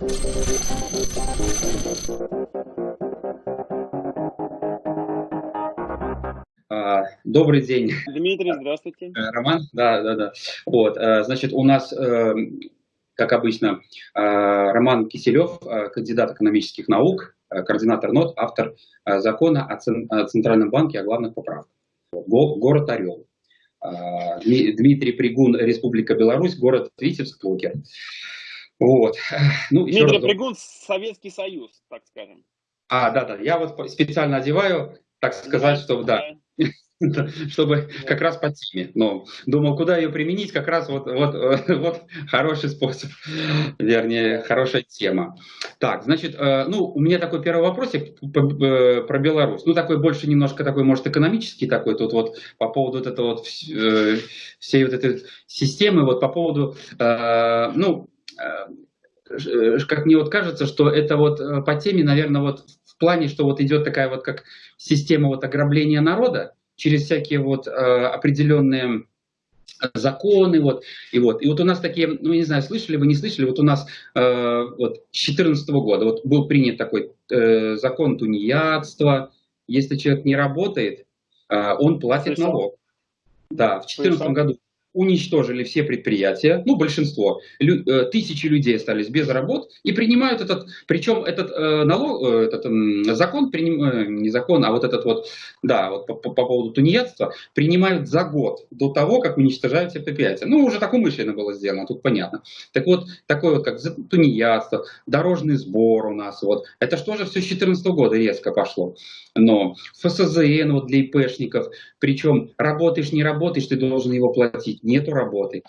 А, добрый день. Дмитрий, здравствуйте. Э, Роман, да, да, да. Вот, э, значит, у нас, э, как обычно, Роман Киселев, кандидат экономических наук, координатор НОТ, автор закона о Центральном банке, о главных поправках. Город Орел. Дмитрий Пригун, Республика Беларусь, город Витебск, Лукер. Вот. Ну, Дмитрий раз... Пригун, Советский Союз, так скажем. А, да, да, я вот специально одеваю, так сказать, чтобы, да, чтобы как раз по теме. Но думал, куда ее применить, как раз вот, вот, вот хороший способ, вернее, хорошая тема. Так, значит, э, ну, у меня такой первый вопросик э, про Беларусь. Ну, такой больше немножко такой, может, экономический такой, тут вот по поводу вот этого вот э, всей вот этой системы, вот по поводу, ну, как мне вот кажется, что это вот по теме, наверное, вот в плане, что вот идет такая вот как система вот ограбления народа через всякие вот э, определенные законы, вот, и вот, и вот у нас такие, ну, не знаю, слышали вы, не слышали, вот у нас э, вот с 2014 года вот был принят такой э, закон тунеядства, если человек не работает, э, он платит Слышал? налог. Да, в 2014 году уничтожили все предприятия, ну, большинство, лю, э, тысячи людей остались без работ и принимают этот, причем этот э, налог, э, этот э, закон, приним, э, не закон, а вот этот вот, да, вот по, по, по поводу тунеядства, принимают за год до того, как уничтожают все предприятия. Ну, уже так умышленно было сделано, тут понятно. Так вот, такое вот, как тунеядство, дорожный сбор у нас, вот, это что же все с 2014 года резко пошло. Но ФСЗН вот для ИПшников, причем работаешь, не работаешь, ты должен его платить нету работы,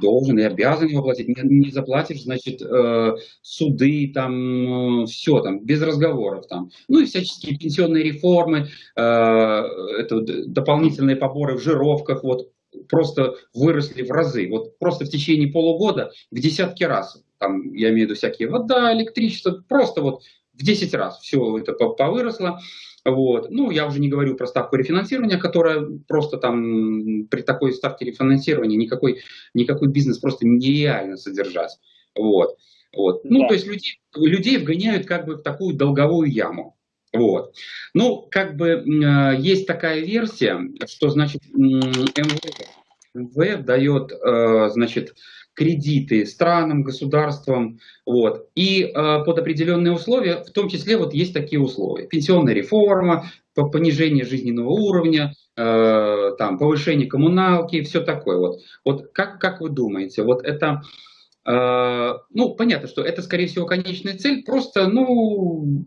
должен и обязан его платить. Не, не заплатишь, значит, э, суды, там, э, все, там, без разговоров, там. Ну и всяческие пенсионные реформы, э, это дополнительные поборы в жировках, вот, просто выросли в разы. Вот просто в течение полугода в десятки раз, там, я имею в виду всякие вода, электричество, просто вот в 10 раз все это повыросло. Вот. Ну, я уже не говорю про ставку рефинансирования, которая просто там при такой ставке рефинансирования никакой, никакой бизнес просто нереально содержать. Вот. Вот. Ну, то есть людей, людей вгоняют как бы в такую долговую яму. Вот. Ну, как бы э, есть такая версия, что значит МВФ, МВФ дает, э, значит, кредиты странам, государствам, вот, и э, под определенные условия, в том числе вот есть такие условия, пенсионная реформа, понижение жизненного уровня, э, там, повышение коммуналки, все такое вот. Вот как, как вы думаете, вот это, э, ну, понятно, что это, скорее всего, конечная цель, просто, ну,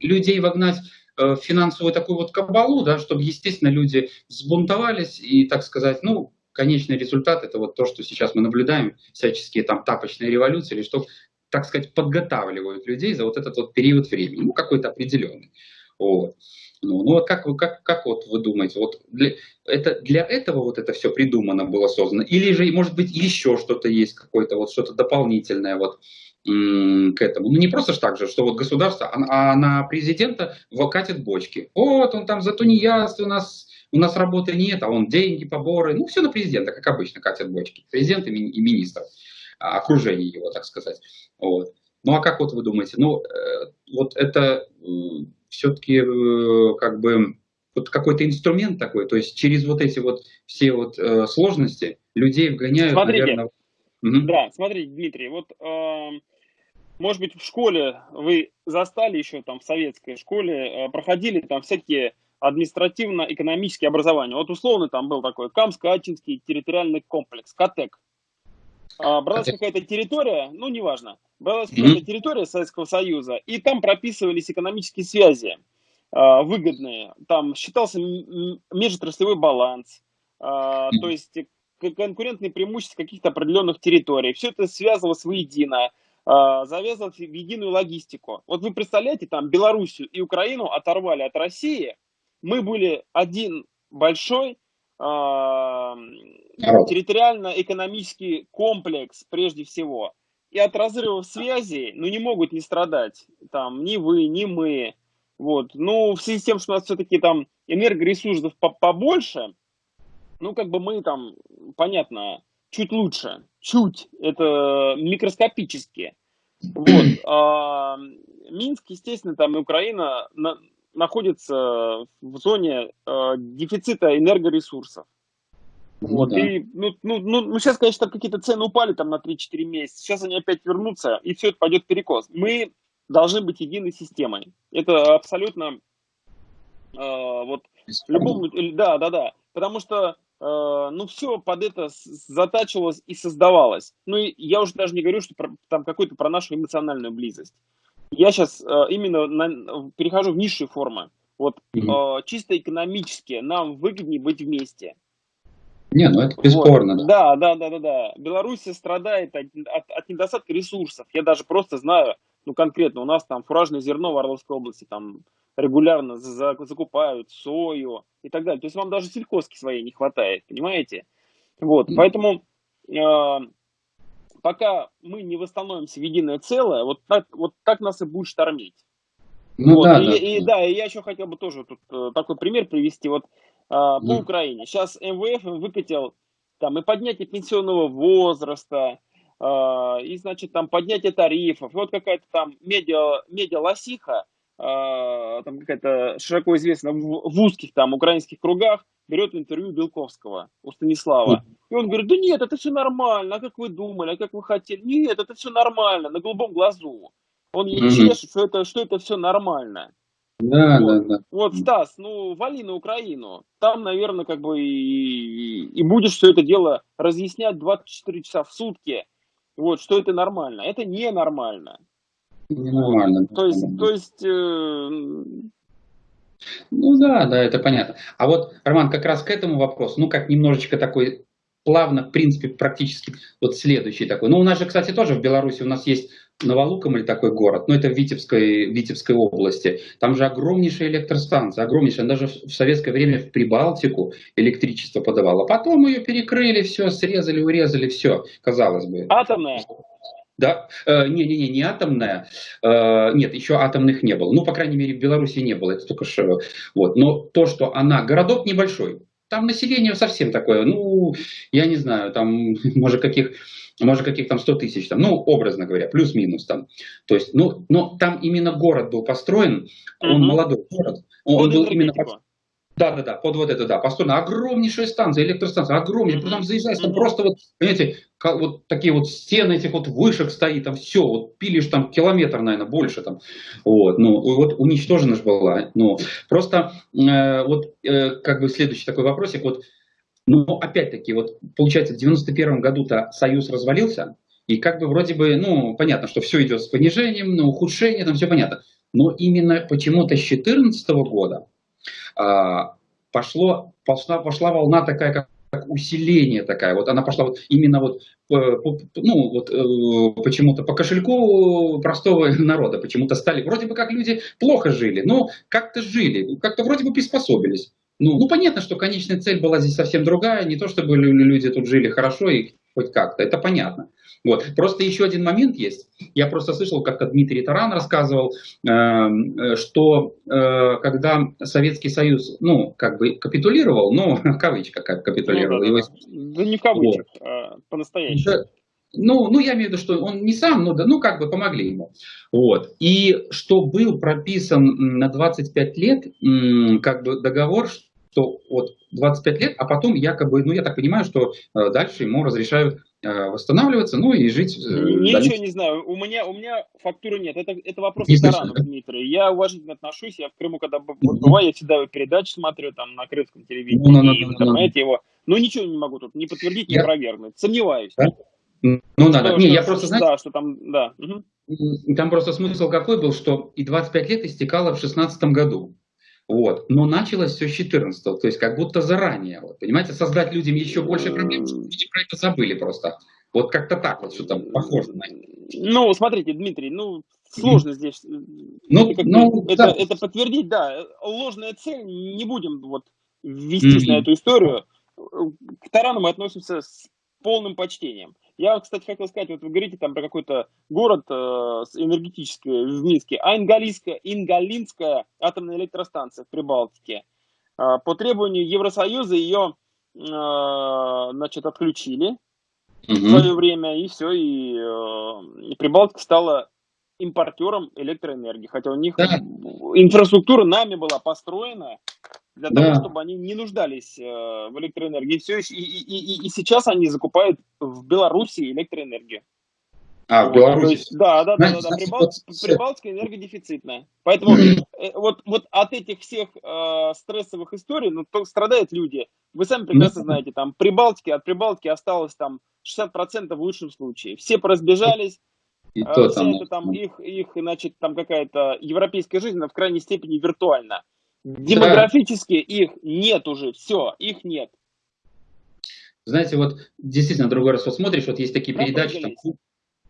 людей вогнать в финансовую такую вот кабалу, да, чтобы, естественно, люди взбунтовались и, так сказать, ну, конечный результат это вот то, что сейчас мы наблюдаем, всяческие там тапочные революции, или что, так сказать, подготавливают людей за вот этот вот период времени, ну какой-то определенный. Вот. Ну, ну вот как, как, как вот вы думаете, вот для, это, для этого вот это все придумано было создано? Или же, может быть, еще что-то есть, какое-то вот что-то дополнительное вот к этому? Ну не просто так же, что вот государство, а, а на президента катит бочки. Вот он там за тунеядство у нас у нас работы нет, а он деньги, поборы, ну все на президента, как обычно, катят бочки. Президент и, ми и министр, а, окружение его, так сказать. Вот. Ну а как вот вы думаете, ну э, вот это все-таки э, как бы вот какой-то инструмент такой, то есть через вот эти вот все вот э, сложности людей вгоняют, смотрите, наверное... Угу. Да, смотрите, Дмитрий, вот э, может быть в школе вы застали еще там в советской школе, проходили там всякие административно-экономические образования. Вот условно там был такой Камско-Ачинский территориальный комплекс, КАТЕК. А, бралась какая-то территория, ну, неважно, бралась mm-hmm. какая-то территория Советского Союза, и там прописывались экономические связи а, выгодные. Там считался межотраслевой баланс, а, mm-hmm. то есть конкурентные преимущества каких-то определенных территорий. Все это связывалось воедино, а, завязывалось в единую логистику. Вот вы представляете, там Белоруссию и Украину оторвали от России, мы были один большой э, территориально-экономический комплекс прежде всего. И от разрывов связи, ну, не могут не страдать там ни вы, ни мы. Вот. Ну, в связи с тем, что у нас все-таки там энергоресурсов побольше, ну, как бы мы там, понятно, чуть лучше, чуть, это микроскопически. Вот. А, Минск, естественно, там и Украина на, находится в зоне а, дефицита энергоресурсов. Ну, вот, да. и, ну, ну, ну, ну, сейчас, конечно, какие-то цены упали там на 3-4 месяца, сейчас они опять вернутся, и все это пойдет перекос. Мы должны быть единой системой. Это абсолютно, э, вот, в любом, да, да, да, потому что Э, ну, все под это затачивалось и создавалось. Ну, и я уже даже не говорю, что про, там какой-то про нашу эмоциональную близость. Я сейчас э, именно на, перехожу в низшие формы. Вот mm-hmm. чисто экономически нам выгоднее быть вместе. Не, ну это бесспорно. Вот. Да, да, да, да, да. Беларусь страдает от, от, от недостатка ресурсов. Я даже просто знаю, ну конкретно, у нас там фуражное зерно в Орловской области, там регулярно закупают сою и так далее. То есть вам даже сельхозки своей не хватает, понимаете? Вот, mm. поэтому э, пока мы не восстановимся в единое целое, вот так, вот так нас и будет штормить. Ну, вот, да, и, да. И, да, и я еще хотел бы тоже тут э, такой пример привести. Вот э, по mm. Украине. Сейчас МВФ выкатил там и поднятие пенсионного возраста, э, и, значит, там поднятие тарифов. И вот какая-то там медиа, медиа-лосиха там какая-то широко известна в, в узких там украинских кругах, берет интервью Белковского у Станислава. И он говорит, да нет, это все нормально, а как вы думали, а как вы хотели? Нет, это все нормально, на голубом глазу. Он ей чешет, что это, что это все нормально. Да, вот. да, да. Вот, Стас, ну, вали на Украину. Там, наверное, как бы и, и будешь все это дело разъяснять 24 часа в сутки. Вот, что это нормально. Это ненормально. Ненормально. То есть, то есть... Э... Ну да, да, это понятно. А вот, Роман, как раз к этому вопросу, ну как немножечко такой плавно, в принципе, практически вот следующий такой. Ну у нас же, кстати, тоже в Беларуси у нас есть Новолуком или такой город, но это в Витебской, Витебской области. Там же огромнейшая электростанция, огромнейшая. Она даже в советское время в Прибалтику электричество подавала. Потом ее перекрыли, все, срезали, урезали, все, казалось бы. Атомная? Да, не-не-не, э, не атомная, э, нет, еще атомных не было, ну, по крайней мере, в Беларуси не было, это только что, вот, но то, что она, городок небольшой, там население совсем такое, ну, я не знаю, там, может, каких, может, каких там 100 тысяч, там, ну, образно говоря, плюс-минус там, то есть, ну, но там именно город был построен, он угу. молодой город, он, он был именно... Да, да, да, под вот это, да, построена огромнейшая станция, электростанция, огромнейшая, потом заезжаешь, там просто вот, понимаете, вот такие вот стены этих вот вышек стоит, там все, вот пилишь там километр, наверное, больше там, вот, ну, вот уничтожена же была, ну, просто э, вот э, как бы следующий такой вопросик, вот, ну, опять-таки, вот, получается, в 91 году-то Союз развалился, и как бы вроде бы, ну, понятно, что все идет с понижением, на ухудшение, там все понятно, но именно почему-то с 2014 года а, пошло, пошла, пошла волна такая, как как усиление такая, вот она пошла вот именно вот, ну вот э, почему-то по кошельку простого народа, почему-то стали, вроде бы как люди плохо жили, но как-то жили, как-то вроде бы приспособились. Ну, ну понятно, что конечная цель была здесь совсем другая, не то чтобы люди тут жили хорошо и хоть как-то, это понятно. Вот. Просто еще один момент есть. Я просто слышал, как-то Дмитрий Таран рассказывал, эм, э, что э, когда Советский Союз, ну, как бы капитулировал, ну, в кавычках как капитулировал. Ну, да, да, его... да не в кавычках, вот. а по-настоящему. Да, ну, ну, я имею в виду, что он не сам, но да, ну, как бы помогли ему. Вот. И что был прописан на 25 лет, как бы договор, что вот 25 лет, а потом якобы, ну, я так понимаю, что э, дальше ему разрешают Э, восстанавливаться, ну и жить. Э, Ничего дальше. не знаю. У меня, у меня фактуры нет. Это, это вопрос не да? Дмитрий. Я уважительно отношусь. Я в Крыму, когда бываю, я всегда передачи смотрю там на крымском телевидении, ну, ну, и в интернете его. Но ничего не могу тут не подтвердить, не я... опровергнуть. Сомневаюсь. Да? Ну, надо. Что, не, что, я просто, знаете, да, что там, да. Угу. Там просто смысл какой был, что и 25 лет истекало в 16 году. Вот. Но началось все с 14 то есть как будто заранее. Вот, понимаете, создать людям еще больше проблем, чтобы люди про это забыли просто. Вот как-то так вот что-то похоже на Ну, смотрите, Дмитрий, ну, сложно здесь ну, это, ну, это, да. это подтвердить, да. Ложная цель, не будем вот вестись mm-hmm. на эту историю. К Тарану мы относимся с полным почтением. Я, кстати, хотел сказать, вот вы говорите там про какой-то город э, энергетический в Минске, а Ингалинская, Ингалинская атомная электростанция в Прибалтике. Э, по требованию Евросоюза ее э, значит, отключили угу. в свое время, и все, и, э, и Прибалтика стала импортером электроэнергии, хотя у них да. инфраструктура нами была построена для да. того, чтобы они не нуждались э, в электроэнергии. И, все, и, и, и, и сейчас они закупают в Беларуси электроэнергию. А, в Беларуси? есть, да, да, да, да, да. Прибал... Прибалтика энергодефицитная. Поэтому э, вот, вот от этих всех э, стрессовых историй ну, то страдают люди. Вы сами прекрасно знаете, там Прибалтики, от Прибалтики осталось там 60% в лучшем случае. Все поразбежались, и э, то там, это там их, их, значит, там какая-то европейская жизнь, она в крайней степени виртуальна. Демографически да. их нет уже, все, их нет. Знаете, вот действительно, другой раз вот смотришь, вот есть такие передачи, там,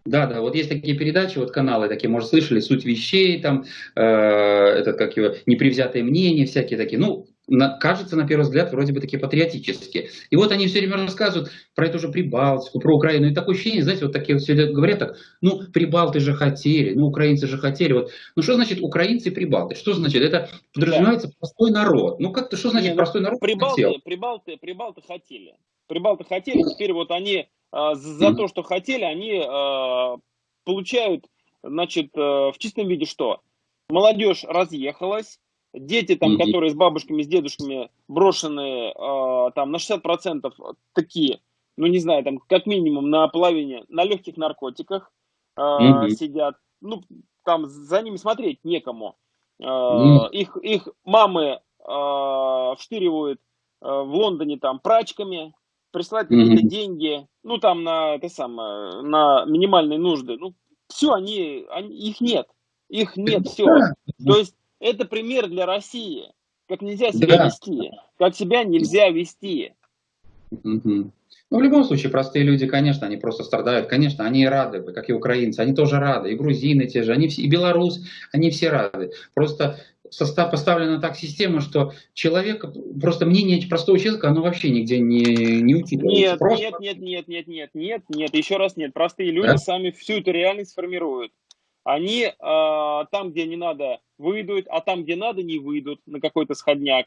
да, да, вот есть такие передачи, вот каналы такие, может, слышали, суть вещей, там, э, этот, как его, непревзятые мнения, всякие такие, ну, на, кажется, на первый взгляд, вроде бы такие патриотические. И вот они все время рассказывают про эту же Прибалтику, про Украину, и такое ощущение, знаете, вот такие все говорят так, ну, Прибалты же хотели, ну, украинцы же хотели, вот, ну, что значит украинцы и Прибалты? Что значит? Это подразумевается да. простой народ. Ну, как-то, что значит Не, ну, простой народ Прибалты, хотел? Прибалты, Прибалты хотели. Прибалты хотели, теперь вот они а, за то, что хотели, они а, получают, значит, э, в чистом виде что? Молодежь разъехалась, дети там, которые с бабушками, с дедушками брошенные а, там на 60% такие, ну не знаю, там как минимум на половине, на легких наркотиках сидят. Ну, там за ними смотреть некому. Их, их мамы вштыривают в Лондоне там прачками, присылать какие-то деньги, ну там на это самое, на минимальные нужды. Ну, все, они, они, их нет. Их нет, все. То есть это пример для России. Как нельзя себя да. вести. Как себя нельзя вести. Угу. Ну, в любом случае, простые люди, конечно, они просто страдают. Конечно, они рады, как и украинцы, они тоже рады. И грузины те же, они все, и белорус, они все рады. Просто состав поставлена так система, что человек, просто мнение простого человека, оно вообще нигде не, не учитывается. Нет, просто... нет, нет, нет, нет, нет, нет, нет, еще раз нет. Простые люди да? сами всю эту реальность формируют. Они э, там, где не надо, выйдут, а там, где надо, не выйдут на какой-то сходняк.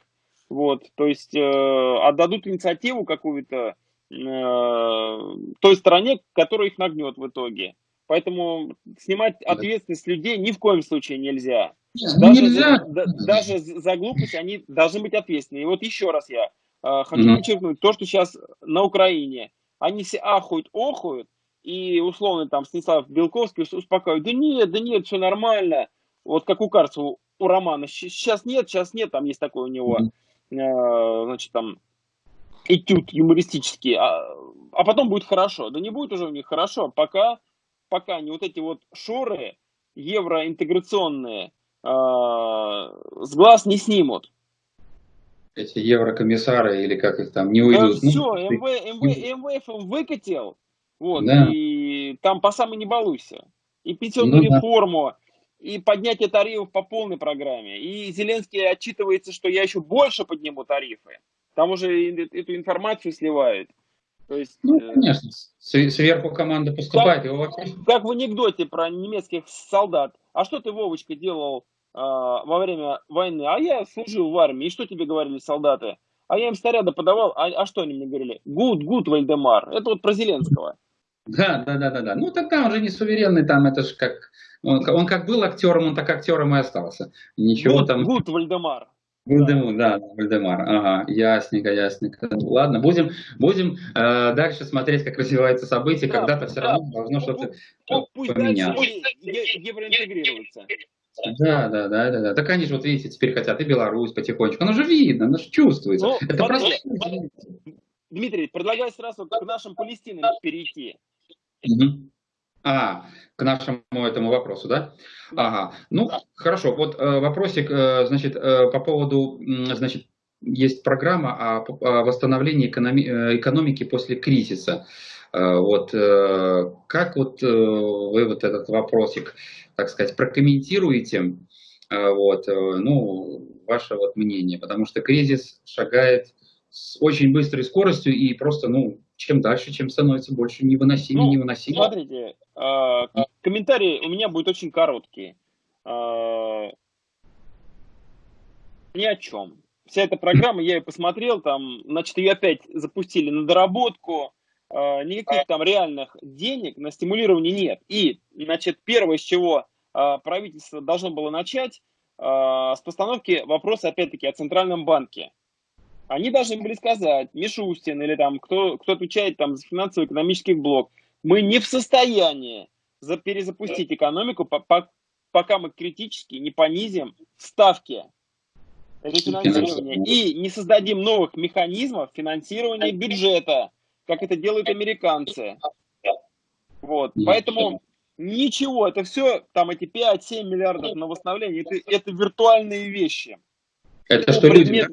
Вот, то есть э, отдадут инициативу какую-то э, той стороне, которая их нагнет в итоге. Поэтому снимать ответственность людей ни в коем случае нельзя. Нет, даже, нельзя. За, даже за глупость они должны быть ответственны. И вот еще раз я э, хочу mm подчеркнуть, то, что сейчас на Украине, они все ахуют, охуют, и условно там Станислав Белковский успокаивает, да нет, да нет, все нормально. Вот как у Карцева, у Романа, сейчас нет, сейчас нет, там есть такой у него, э, значит, там, этюд юмористический, а, а потом будет хорошо. Да не будет уже у них хорошо, пока, пока они вот эти вот шоры евроинтеграционные э, с глаз не снимут эти еврокомиссары или как их там не уйдут. Да, ну, все, МВ, МВ, МВФ им выкатил, вот, да. и там по самой не балуйся. И пенсионную ну, реформу, да. и поднятие тарифов по полной программе. И Зеленский отчитывается, что я еще больше подниму тарифы. Там уже эту информацию сливают. То есть, ну, э, конечно, сверху команда поступает. Как, вообще... как в анекдоте про немецких солдат. А что ты, Вовочка, делал э, во время войны? А я служил в армии. И что тебе говорили солдаты? А я им снаряды подавал. А, а что они мне говорили? Gut, gut, Waldemar. Это вот про Зеленского. Да, да, да, да, да. Ну тогда он же не суверенный, там это же как... Он, он как был актером, он так актером и остался. Ничего Gut, там... Gut Waldemar. Вальдемар, да, Вальдемар. Ага, ясненько, ясненько. Ладно, будем, будем э, дальше смотреть, как развиваются события. Да, Когда-то все да. равно должно что-то поменяться. евроинтегрируется. Да, да, да, да, да. Так они же, вот видите, теперь хотят и Беларусь потихонечку. Оно же видно, оно же чувствуется. Ну, Это просто... Дмитрий, предлагаю сразу к нашим Палестинам перейти. Угу. А, к нашему этому вопросу, да? Ага, ну, хорошо, вот э, вопросик, э, значит, э, по поводу, значит, есть программа о, о восстановлении экономи, экономики после кризиса. Вот, как вот вы вот этот вопросик, так сказать, прокомментируете, вот, ну, ваше вот мнение, потому что кризис шагает с очень быстрой скоростью и просто, ну, чем дальше, чем становится больше невыносимее, ну, невыносимее. Смотрите, э, комментарий у меня будет очень короткий. Э, ни о чем. Вся эта программа, я ее посмотрел, там, значит, ее опять запустили на доработку, э, никаких там реальных денег на стимулирование нет. И, значит, первое, с чего правительство должно было начать с постановки вопроса, опять-таки, о Центральном банке. Они должны были сказать, Мишустин или там кто, кто отвечает там за финансово-экономический блок, мы не в состоянии за, перезапустить экономику, по, по, пока мы критически не понизим ставки рефинансирования и не создадим новых механизмов финансирования бюджета, как это делают американцы. Вот. Поэтому ничего, это все, там эти 5-7 миллиардов на восстановление, это, это виртуальные вещи. Это что люди,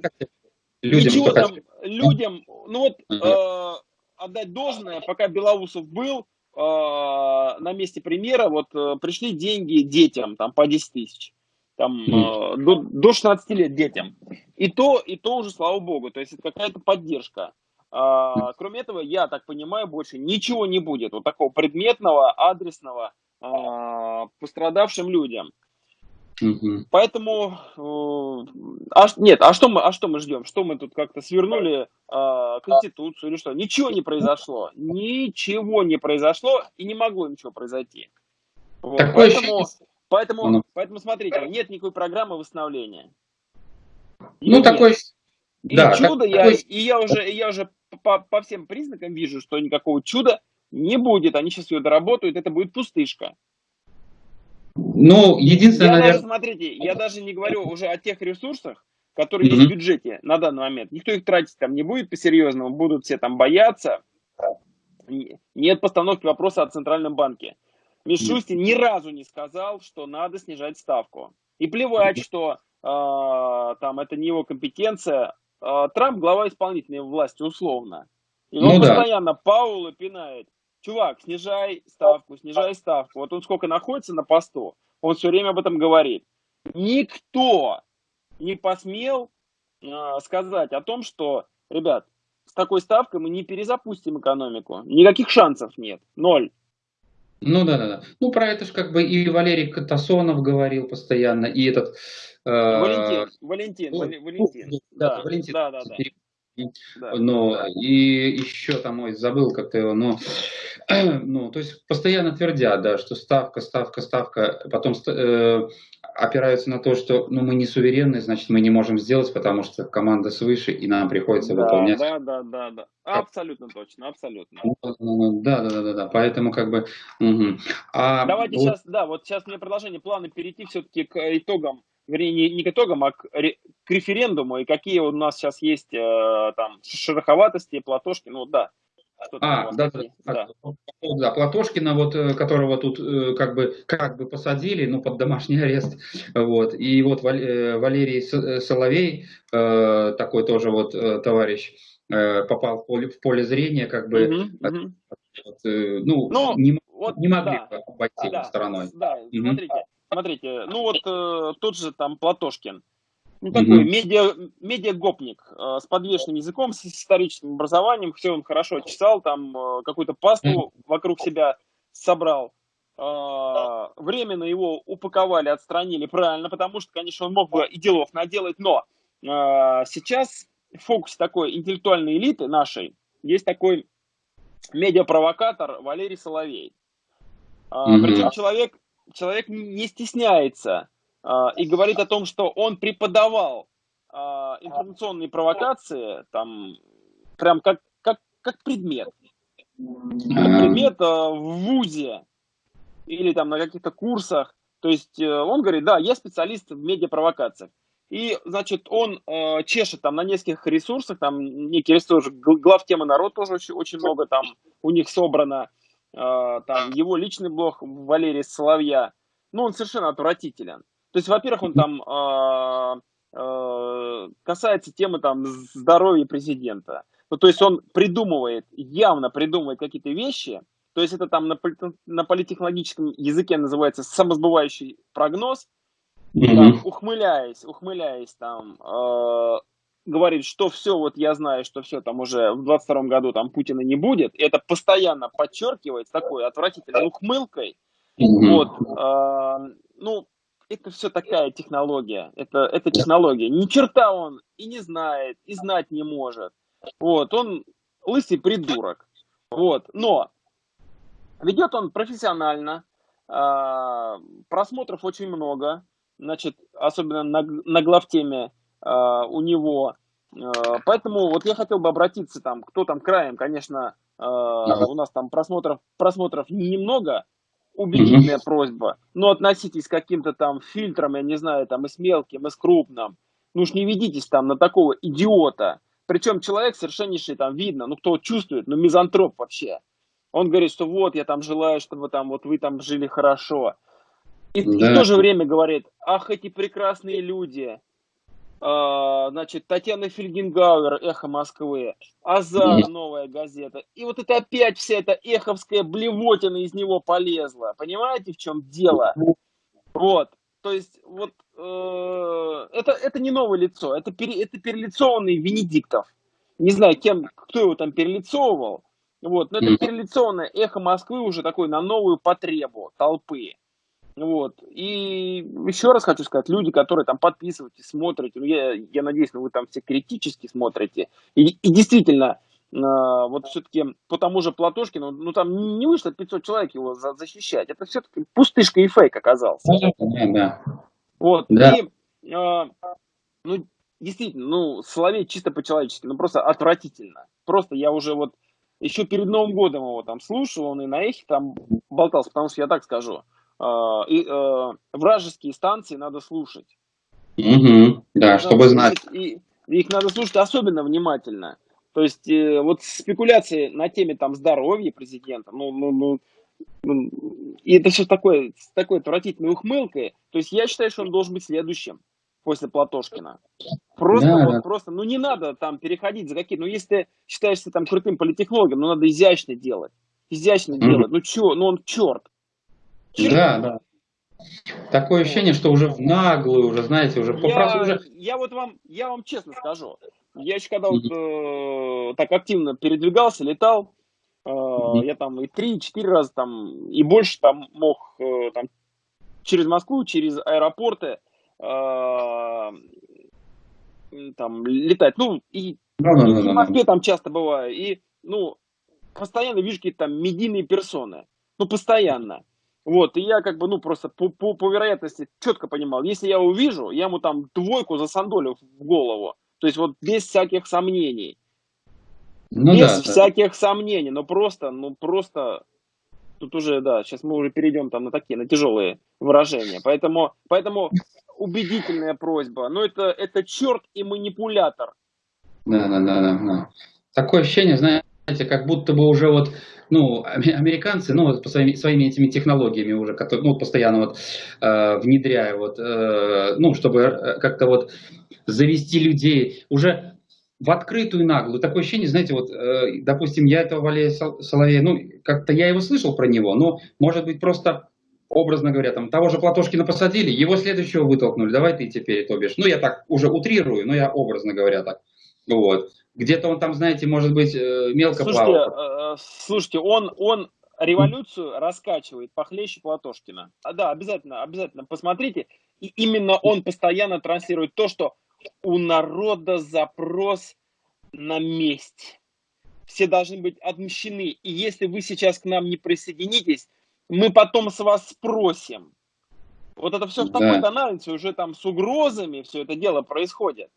людям, ничего там, людям, ну вот, э, отдать должное, пока Белоусов был, э, на месте премьера, вот э, пришли деньги детям, там по 10 тысяч там, э, до, до 16 лет детям. И то, и то уже, слава богу, то есть это какая-то поддержка. А, кроме этого, я так понимаю, больше ничего не будет вот такого предметного, адресного а, пострадавшим людям. Угу. Поэтому, э, а, нет, а что мы, а что мы ждем? Что мы тут как-то свернули э, конституцию или что? Ничего не произошло, ничего не произошло и не могло ничего произойти. Вот. Поэтому, Поэтому, ну. поэтому смотрите, нет никакой программы восстановления. Ее ну, нет. такой... И да, чудо, я, такой... и я уже, я уже по, по всем признакам вижу, что никакого чуда не будет. Они сейчас ее доработают, это будет пустышка. Ну, единственное, я наверное... даже, смотрите, я даже не говорю уже о тех ресурсах, которые mm-hmm. есть в бюджете на данный момент. Никто их тратить там не будет по-серьезному, будут все там бояться. Нет постановки вопроса о Центральном банке. Мишустин ни разу не сказал, что надо снижать ставку. И плевать, что э, там это не его компетенция. Э, Трамп глава исполнительной власти условно. И он ну, постоянно да. Паула пинает. Чувак, снижай ставку, снижай ставку. Вот он сколько находится на посту, он все время об этом говорит. Никто не посмел э, сказать о том, что, ребят, с такой ставкой мы не перезапустим экономику. Никаких шансов нет. Ноль. Ну да, да, да. Ну про это же как бы и Валерий Катасонов говорил постоянно, и этот... Э, Валентин, Валентин, ну, Валентин. Да, да, Валентин. Да, да, да. Да, но да. и еще там, ой, забыл как-то его, но, ну, то есть постоянно твердят, да, что ставка, ставка, ставка, потом э, опираются на то, что, ну, мы не суверенны, значит, мы не можем сделать, потому что команда свыше, и нам приходится да, выполнять. Да, да, да, да, абсолютно точно, абсолютно. Да, да, да, да, да, поэтому как бы... Угу. А, Давайте вот... сейчас, да, вот сейчас мне продолжение плана перейти все-таки к итогам вернее, не, не к итогам, а к, к референдуму, и какие у нас сейчас есть э, там шероховатости, Платошки, ну да. А, да, да, да. да, Платошкина, вот, э, которого тут э, как бы, как бы посадили, ну, под домашний арест, вот, и вот Валерий Соловей, такой тоже вот товарищ, попал в поле, в поле зрения, как бы, угу, угу. ну, ну, не, вот, не могли да, обойти да, стороной. Да, угу. смотрите, Смотрите, ну вот э, тот же там Платошкин, ну такой mm-hmm. медиа, медиагопник э, с подвешенным языком, с историческим образованием, все он хорошо чесал, там э, какую-то пасту mm-hmm. вокруг себя собрал. Э, временно его упаковали, отстранили правильно, потому что, конечно, он мог бы и делов наделать, но э, сейчас в фокусе такой интеллектуальной элиты нашей есть такой медиапровокатор Валерий Соловей. Mm-hmm. Причем человек человек не стесняется и говорит о том, что он преподавал э, информационные провокации, там, прям как, как, как предмет. Как предмет э, в ВУЗе или там на каких-то курсах. То есть э, он говорит, да, я специалист в медиапровокациях. И, значит, он э, чешет там на нескольких ресурсах, там некий ресурс, глав темы народ тоже очень, очень много там у них собрано. А, там его личный блог Валерия Соловья, ну, он совершенно отвратителен. То есть, во-первых, он там э, э, касается темы там здоровья президента. Ну, то есть он придумывает, явно придумывает какие-то вещи, то есть это там на, на политехнологическом языке называется самосбывающий прогноз, mm-hmm. там, ухмыляясь, ухмыляясь там, э, говорит, что все, вот я знаю, что все там уже в 22 году там Путина не будет, это постоянно подчеркивает такой отвратительной ухмылкой. Mm-hmm. Вот, э, ну, это все такая технология, это, это технология. Ни черта он и не знает, и знать не может. Вот, он лысый придурок. Вот, но ведет он профессионально, а, просмотров очень много, значит, особенно на, на главтеме а, у него. А, поэтому вот я хотел бы обратиться там, кто там краем, конечно, у нас там просмотров, просмотров немного, убедительная угу. просьба, но относитесь к каким-то там фильтрам, я не знаю, там и с мелким, и с крупным. Ну уж не ведитесь там на такого идиота. Причем человек совершеннейший, там видно, ну кто чувствует, ну мизантроп вообще. Он говорит, что вот, я там желаю, чтобы там вот вы там жили хорошо. И, да. и в то же время говорит, ах, эти прекрасные люди, значит, Татьяна Фельгенгауэр, «Эхо Москвы», Азар, новая газета. И вот это опять вся эта эховская блевотина из него полезла. Понимаете, в чем дело? Вот. То есть, вот, э, это, это не новое лицо, это, пере, это перелицованный Венедиктов. Не знаю, кем, кто его там перелицовывал, вот, но это перелицованное эхо Москвы уже такой на новую потребу толпы. Вот. И еще раз хочу сказать, люди, которые там подписываетесь, смотрите, ну, я, я надеюсь, ну, вы там все критически смотрите. И, и действительно, э, вот все-таки по тому же Платошкину, ну, там не вышло 500 человек его за, защищать. Это все-таки пустышка и фейк оказался. Да, да. Вот. Да. И, э, ну, действительно, ну, Соловей чисто по-человечески, ну, просто отвратительно. Просто я уже вот еще перед Новым годом его там слушал, он и на эхе там болтался, потому что я так скажу – и, э, вражеские станции надо слушать. Угу, да, чтобы знать. И, их надо слушать особенно внимательно. То есть э, вот спекуляции на теме там здоровья президента, ну, ну, ну, ну и это все такое, с такой отвратительной ухмылкой. То есть я считаю, что он должен быть следующим после Платошкина. Просто, да, вот, да. просто, ну не надо там переходить за какие, ну если ты считаешься там крутым политехнологом, ну надо изящно делать, изящно mm делать. Ну чё, ну он черт. Да, да. Такое ощущение, что уже в наглую, уже, знаете, уже я, уже... Я вот вам, я вам честно скажу, я еще когда вот, э, так активно передвигался, летал, э, я там и три, и четыре раза там, и больше там мог э, там через Москву, через аэропорты э, там летать. Ну, и, да, да, и да, в Москве да. там часто бываю, и, ну, постоянно вижу какие-то там медийные персоны. Ну, постоянно. Вот, и я как бы, ну, просто по, по, по вероятности четко понимал, если я увижу, я ему там двойку за сандолю в голову. То есть вот без всяких сомнений. Ну, без да, всяких да. сомнений, но просто, ну, просто, тут уже, да, сейчас мы уже перейдем там на такие, на тяжелые выражения. Поэтому, поэтому убедительная просьба. Но это, это черт и манипулятор. Да, да, да, да. да. Такое ощущение, знаете, как будто бы уже вот ну, американцы, ну, вот по своими, своими этими технологиями уже, которые, ну, постоянно вот э, внедряя, вот, э, ну, чтобы э, как-то вот завести людей, уже в открытую наглую. Такое ощущение, знаете, вот, э, допустим, я этого Валерия Соловея, ну, как-то я его слышал про него, но, может быть, просто образно говоря, там того же Платошкина посадили, его следующего вытолкнули, давай ты теперь, то бишь. Ну, я так уже утрирую, но я образно говоря так. Вот. Где-то он там, знаете, может быть, э, мелко слушайте, плавал. Э, слушайте, он, он революцию раскачивает похлеще Платошкина. А, да, обязательно, обязательно посмотрите. И именно он постоянно транслирует то, что у народа запрос на месть. Все должны быть отмщены. И если вы сейчас к нам не присоединитесь, мы потом с вас спросим. Вот это все в такой да. тональности, уже там с угрозами все это дело происходит.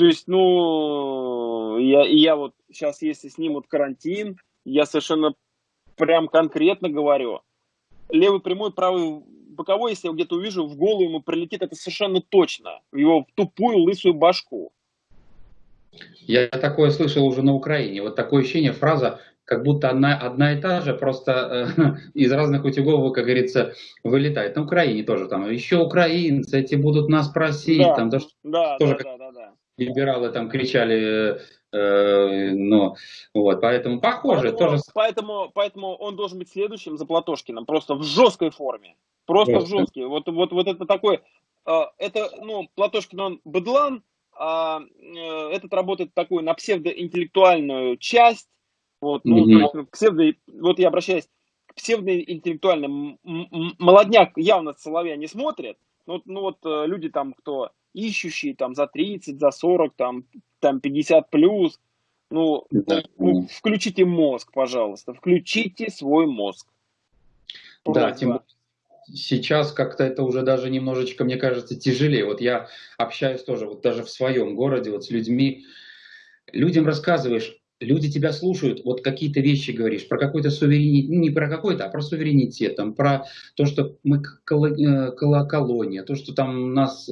То есть, ну, я, я вот сейчас, если снимут карантин, я совершенно прям конкретно говорю, левый прямой, правый боковой, если я где-то увижу, в голову ему прилетит, это совершенно точно, в его тупую лысую башку. Я такое слышал уже на Украине. Вот такое ощущение, фраза, как будто одна, одна и та же, просто э, из разных утюгов, как говорится, вылетает. На Украине тоже там, еще украинцы, эти будут нас просить. Да, там, да, да, тоже да, да либералы там кричали, э, ну, вот, поэтому похоже. Поэтому, тоже... поэтому, поэтому он должен быть следующим за Платошкиным, просто в жесткой форме, просто, просто. в жесткой. Вот, вот, вот это такой, э, это, ну, Платошкин, он быдлан, а э, этот работает такой на псевдоинтеллектуальную часть, вот, ну, mm-hmm. псевдо, вот я обращаюсь к псевдоинтеллектуальным, молодняк явно Соловья не смотрит, ну, ну вот э, люди там, кто ищущие там за 30, за 40, там, там 50 плюс. Ну, да. ну, включите мозг, пожалуйста, включите свой мозг. Просьба. Да, тем, сейчас как-то это уже даже немножечко, мне кажется, тяжелее. Вот я общаюсь тоже, вот даже в своем городе, вот с людьми, людям рассказываешь, люди тебя слушают, вот какие-то вещи говоришь, про какой-то суверенитет, ну, не про какой-то, а про суверенитет, там, про то, что мы э, колония, то, что там нас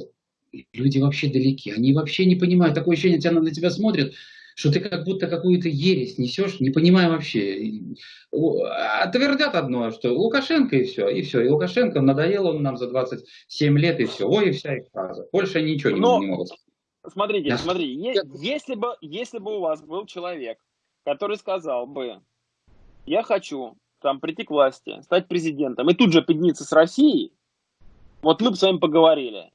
люди вообще далеки, они вообще не понимают, такое ощущение, тебя на тебя смотрят, что ты как будто какую-то ересь несешь, не понимая вообще. А твердят одно, что Лукашенко и все, и все. И Лукашенко надоел он нам за 27 лет, и все. Ой, и вся их фраза. Больше ничего Но... не, не могут Смотрите, смотри, если бы, если бы у вас был человек, который сказал бы, я хочу там прийти к власти, стать президентом, и тут же подняться с Россией, вот мы бы с вами поговорили.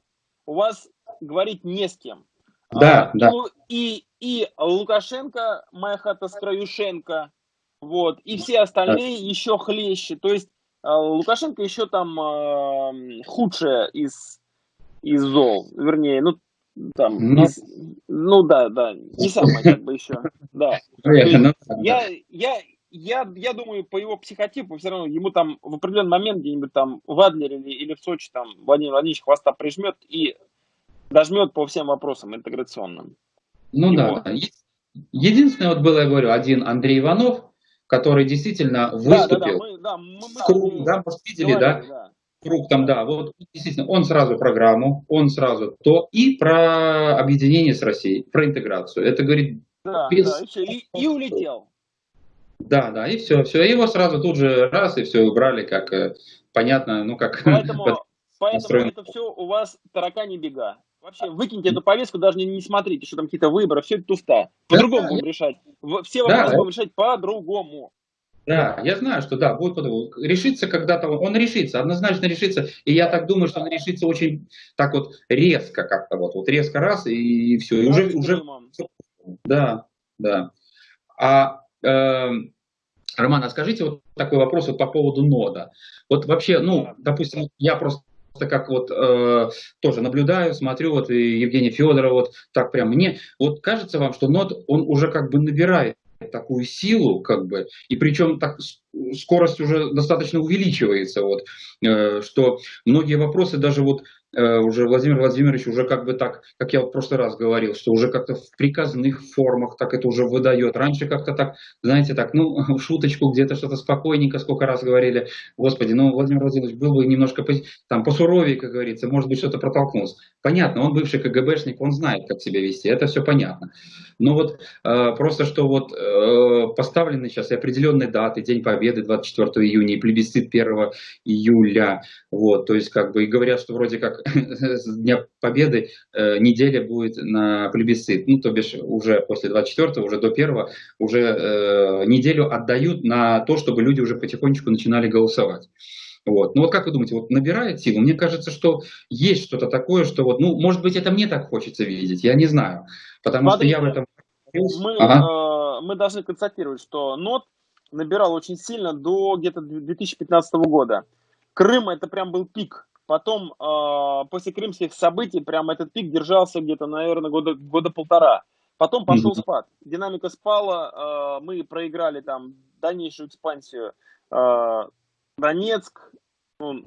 У вас говорить не с кем. Да, а, да. И, и Лукашенко, моя хата с Краюшенко, вот, и все остальные да. еще хлеще. То есть а, Лукашенко еще там э, худшее из, из зол. Вернее, ну, там, ну, из, ну да, да, не самое как бы еще. Да. Ну, я, я, я, я думаю, по его психотипу все равно ему там в определенный момент где-нибудь там в Адлере или, или в Сочи там Владимир Владимирович хвоста прижмет и дожмет по всем вопросам интеграционным. Ну и да, Единственное, вот было, я говорю, один Андрей Иванов, который действительно выступил. Да, да, да, мы, да, мы, мы, круг, да, может, видели, говорили, да? да? Круг там, да, вот действительно, он сразу программу, он сразу то, и про объединение с Россией, про интеграцию. Это говорит да, без... да, и, и улетел. Да, да, и все, все, его сразу тут же раз, и все убрали, как э, понятно, ну как... Поэтому, поэтому это все у вас таракани бега. Вообще, выкиньте эту повестку, даже не, не смотрите, что там какие-то выборы, все это туфта. По-другому да, будем решать. Все вопросы да, будем решать по-другому. Да, я знаю, что да, будет решиться когда-то, он решится, однозначно решится, и я так думаю, что он решится очень так вот резко как-то вот, вот резко раз и, и все, и уже, уже, да, да. А Роман, а скажите вот такой вопрос вот по поводу нода. Вот вообще, ну, допустим, я просто как вот э, тоже наблюдаю, смотрю, вот и Евгений Федоров, вот так прям мне, вот кажется вам, что нот, он уже как бы набирает такую силу, как бы, и причем так скорость уже достаточно увеличивается, вот, э, что многие вопросы даже вот уже Владимир Владимирович уже как бы так, как я в прошлый раз говорил, что уже как-то в приказных формах так это уже выдает. Раньше как-то так, знаете, так, ну, в шуточку где-то что-то спокойненько, сколько раз говорили, господи, ну, Владимир Владимирович был бы немножко там посуровее, как говорится, может быть, что-то протолкнулся. Понятно, он бывший КГБшник, он знает, как себя вести, это все понятно. Но вот э, просто, что вот э, поставлены сейчас и определенные даты, День Победы 24 июня и плебисцит 1 июля, вот, то есть как бы и говорят, что вроде как с Дня Победы э, неделя будет на плебисцит, ну, то бишь уже после 24 уже до 1 уже э, неделю отдают на то, чтобы люди уже потихонечку начинали голосовать. Вот. Ну вот как вы думаете, вот набирает силу? Мне кажется, что есть что-то такое, что вот, ну, может быть, это мне так хочется видеть, я не знаю. Потому Смотрите, что я в этом... Мы, ага. э, мы должны констатировать, что НОТ набирал очень сильно до где-то 2015 года. Крым это прям был пик Потом, э, после крымских событий, прям этот пик держался где-то, наверное, года, года полтора. Потом пошел mm-hmm. спад. Динамика спала, э, мы проиграли там дальнейшую экспансию. Э, Донецк, он,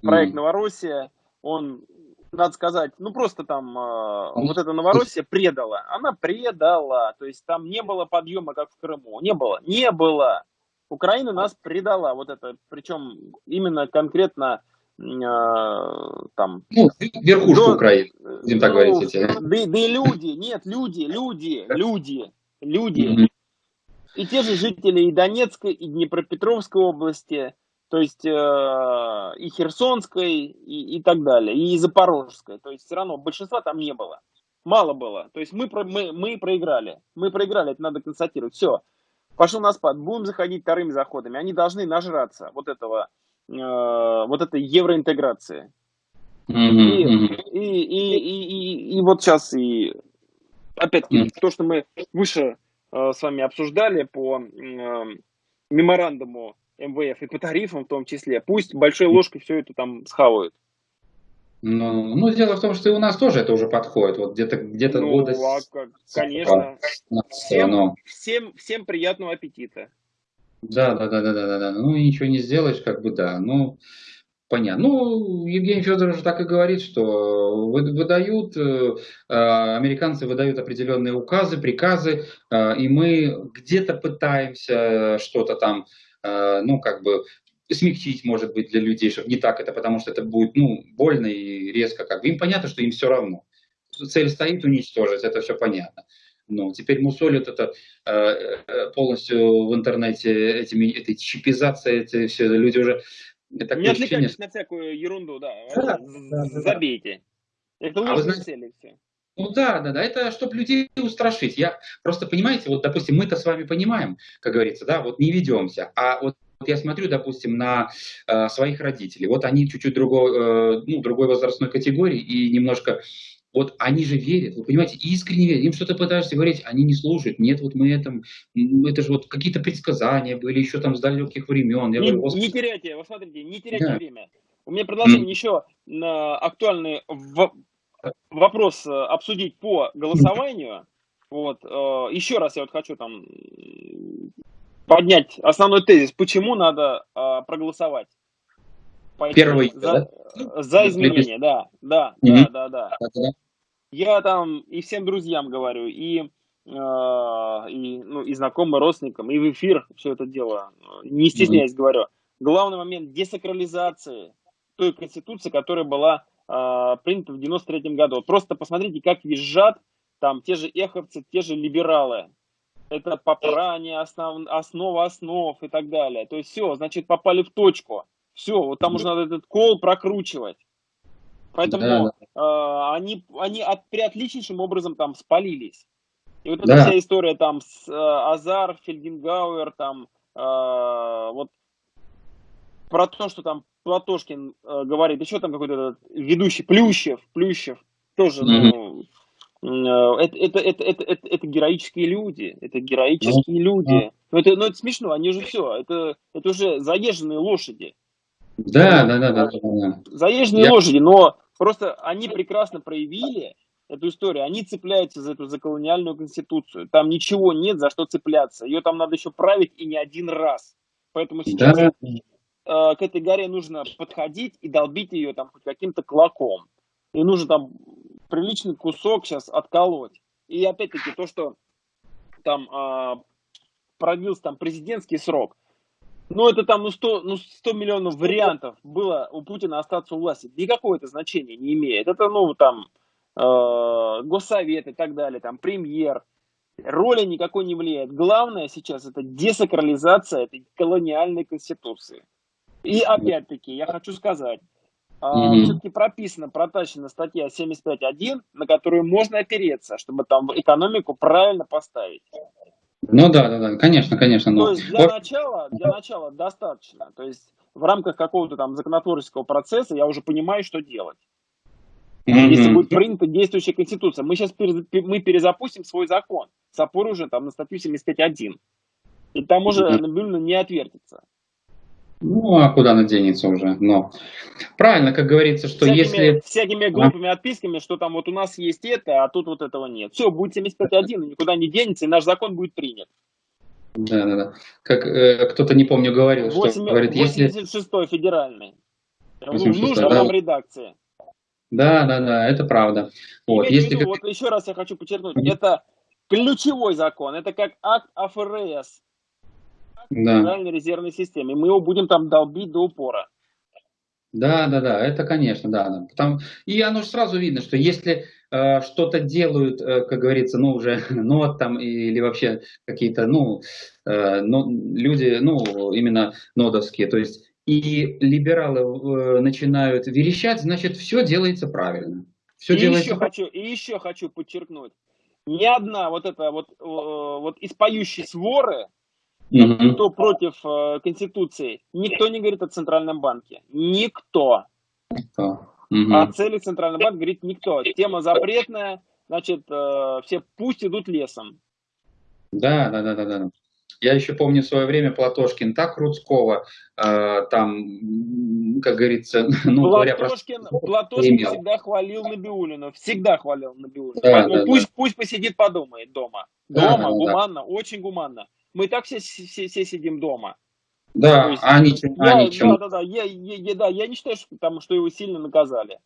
проект mm-hmm. Новороссия, он, надо сказать, ну просто там э, вот эта Новороссия предала. Она предала. То есть там не было подъема, как в Крыму. Не было. Не было. Украина нас предала. Вот это, причем именно конкретно там... Ну, верхушку до, Украины, будем так ну, говорить. Эти. Да, да и люди, нет, люди, люди, люди, люди. Mm-hmm. И те же жители и Донецкой, и Днепропетровской области, то есть э, и Херсонской, и, и так далее, и Запорожской. То есть все равно большинства там не было. Мало было. То есть мы, мы, мы проиграли. Мы проиграли, это надо констатировать. Все. Пошел на спад. Будем заходить вторыми заходами. Они должны нажраться вот этого вот этой евроинтеграции. Mm-hmm. И, и, и, и, и, вот сейчас и опять-таки mm-hmm. то, что мы выше э, с вами обсуждали по э, меморандуму МВФ и по тарифам в том числе, пусть большой ложкой все это там схавают. Ну, ну, дело в том, что и у нас тоже это уже подходит. Вот где-то где ну, года... А конечно. Всем, всем, всем приятного аппетита. Да, да, да, да, да, да, да. Ну, ничего не сделаешь, как бы, да. Ну, понятно. Ну, Евгений Федорович так и говорит, что выдают, э, американцы выдают определенные указы, приказы, и мы где-то пытаемся что-то там, ну, как бы смягчить, может быть, для людей, чтобы не так это, потому что это будет, ну, больно и резко, как бы. Им понятно, что им все равно. Цель стоит уничтожить, это все понятно. Ну, теперь мусолят это э, э, полностью в интернете, этими, этой чипизацией, эти все люди уже... Это не отвлекайтесь на всякую ерунду, да. да, да Забейте. Это ложные а знаете, цели все. Ну да, да, да, это чтобы людей устрашить. Я просто, понимаете, вот, допустим, мы-то с вами понимаем, как говорится, да, вот не ведемся, а вот вот я смотрю, допустим, на э, своих родителей. Вот они чуть-чуть другой, э, ну, другой возрастной категории и немножко вот они же верят, вы понимаете, искренне верят. Им что-то пытаешься говорить, они не слушают. Нет, вот мы это, это же вот какие-то предсказания были еще там с далеких времен. Я не, говорю, не теряйте, вы смотрите, не теряйте да. время. У меня предложение mm. еще на актуальный в, вопрос э, обсудить по голосованию. Вот, э, еще раз я вот хочу там поднять основной тезис, почему надо э, Первый за, да? за изменения, да, да, mm-hmm. да, да, да. Я там и всем друзьям говорю, и, э, и, ну, и знакомым, родственникам, и в эфир все это дело, не стесняясь mm-hmm. говорю. Главный момент десакрализации той конституции, которая была э, принята в 93 году. Вот просто посмотрите, как визжат там те же эховцы, те же либералы это попрание основ, основа основ и так далее. То есть все, значит, попали в точку. Все, вот там уже надо этот кол прокручивать. Поэтому да, да. Э, они, они от, приотличнейшим образом там спалились. И вот да. эта вся история там с э, Азар, Фельдингауэр, там э, вот про то, что там Платошкин э, говорит, еще там какой-то ведущий Плющев, Плющев, тоже, mm-hmm. ну, Э, это, это, это, это, это, это героические люди, это героические ну, люди. Ну это, ну это смешно, они же все, это, это уже заезженные лошади. Да, да, да, да. да. Заезженные Я... лошади, но просто они прекрасно проявили эту историю, они цепляются за эту заколониальную конституцию. Там ничего нет за что цепляться. Ее там надо еще править и не один раз. Поэтому сейчас да. э, к этой горе нужно подходить и долбить ее там хоть каким-то клоком. И нужно там приличный кусок сейчас отколоть. И опять-таки то, что там а, продлился там президентский срок, ну это там ну 100, ну 100 миллионов вариантов было у Путина остаться у власти. Никакое это значение не имеет. Это ну там э, госсовет и так далее, там премьер. Роли никакой не влияет. Главное сейчас это десакрализация этой колониальной конституции. И опять-таки я хочу сказать, Mm-hmm. Все-таки прописана, протащена статья 75.1, на которую можно опереться, чтобы там экономику правильно поставить. Ну да, да, да, конечно, конечно. Но... То есть для начала, для начала достаточно. То есть в рамках какого-то там законотворческого процесса я уже понимаю, что делать. Mm-hmm. Если будет принята действующая конституция. Мы сейчас мы перезапустим свой закон с опорой уже там на статью 75.1. И там уже mm-hmm. не отвертится. Ну, а куда она денется уже? Но правильно, как говорится, что всякими, если... Всякими глупыми а? отписками, что там вот у нас есть это, а тут вот этого нет. Все, будет 75.1, никуда не денется, и наш закон будет принят. Да, да, да. Как э, кто-то, не помню, говорил, 8, что говорит, 86 если... федеральный. 86, в нужной да. нам редакции. Да, да, да, это правда. Вот, если... виду, вот еще раз я хочу подчеркнуть, это ключевой закон, это как акт АФРС да. Федеральной резервной системе. Мы его будем там долбить до упора. Да, да, да, это, конечно, да. Потому... И оно же сразу видно, что если э, что-то делают, э, как говорится, ну, уже нот там или вообще какие-то, ну, э, ну, люди, ну, именно нодовские, то есть и либералы э, начинают верещать, значит, все делается правильно. Все и, делается... еще хочу, и еще хочу подчеркнуть, ни одна вот эта вот, э, вот из поющей своры, угу. кто против э, Конституции, никто не говорит о Центральном банке. Никто. Никто. Угу. О цели Центрального банка говорит никто. Тема запретная, значит, э, все пусть идут лесом. Да, да, да, да, да. Я еще помню в свое время Платошкин так Рудского, э, там, как говорится, ну, Платошкин, про... Платошкин всегда хвалил Набиулину, всегда хвалил Набиулину. Да, да, пусть, да. пусть посидит, подумает дома. Дома, да, гуманно, да. очень гуманно. Мы и так все, все, все сидим дома. Да, есть, а они, я, они чем? Да, да, да, я, я, я, да, я не считаю, что, там, что его сильно наказали.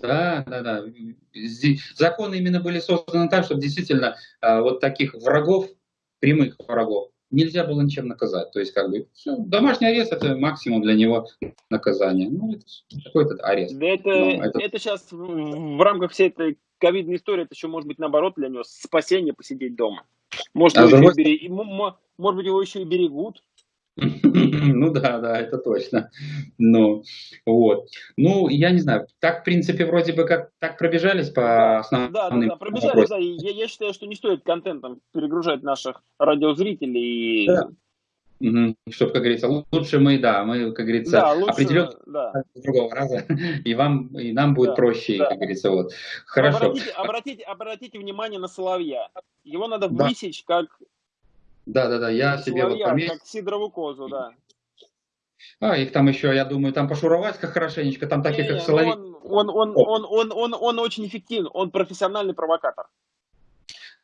Да, да, да. Законы именно были созданы так, чтобы действительно а, вот таких врагов, прямых врагов, нельзя было ничем наказать. То есть, как бы, все, домашний арест это максимум для него наказание. Ну, это какой-то арест. Да это, это... это сейчас в, в рамках всей этой ковидной истории, это еще может быть наоборот для него спасение посидеть дома. Может, а его, еще берег... может быть, его еще и берегут. Ну да, да, это точно. Ну, вот. Ну, я не знаю, так, в принципе, вроде бы как так пробежались по основным Да, да, да, пробежались, да. Я, я считаю, что не стоит контентом перегружать наших радиозрителей. Да. Чтобы, как говорится, лучше мы, да, мы, как говорится, да, лучше, определенно да. другого раза, и вам, и нам будет да, проще, да. как говорится, вот. Хорошо. Обратите, обратите, обратите внимание на соловья. Его надо да. высечь как да, да, да, я себе вот пометил. как сидоровую козу, да. А, их там еще, я думаю, там пошуровать как хорошенечко, там таких, не, как соловей. Он, он, он, он, он, он, он очень эффективен, он профессиональный провокатор.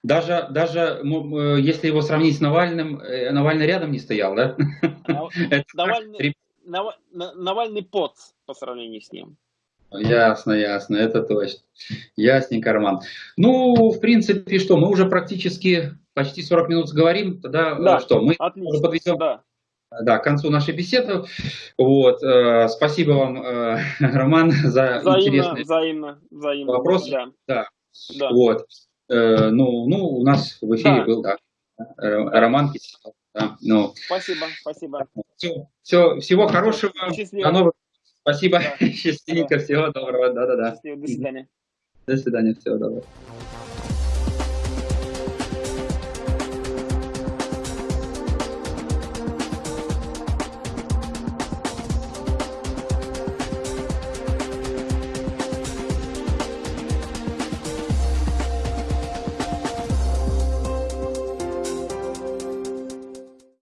Даже, даже э, если его сравнить с Навальным, э, Навальный рядом не стоял, да? Навальный, Навальный поц по сравнению с ним. Ясно, ясно, это точно. Ясненько, Роман. Ну, в принципе, что, мы уже практически почти 40 минут говорим, тогда э, да, что, мы отлично, подведем да. Да, к концу нашей беседы. Вот, э, спасибо вам, э, Роман, за взаимно, интересные взаимно, взаимно, вопросы. Да. Да. да. Вот. Э, ну, ну, у нас в эфире да. был, да, Роман Да, ну. Спасибо, спасибо. Все, все, всего хорошего. Счастливо. До новых Спасибо. Да. Счастливенько. Да. Всего доброго. Да-да-да. До свидания. До свидания. Всего доброго.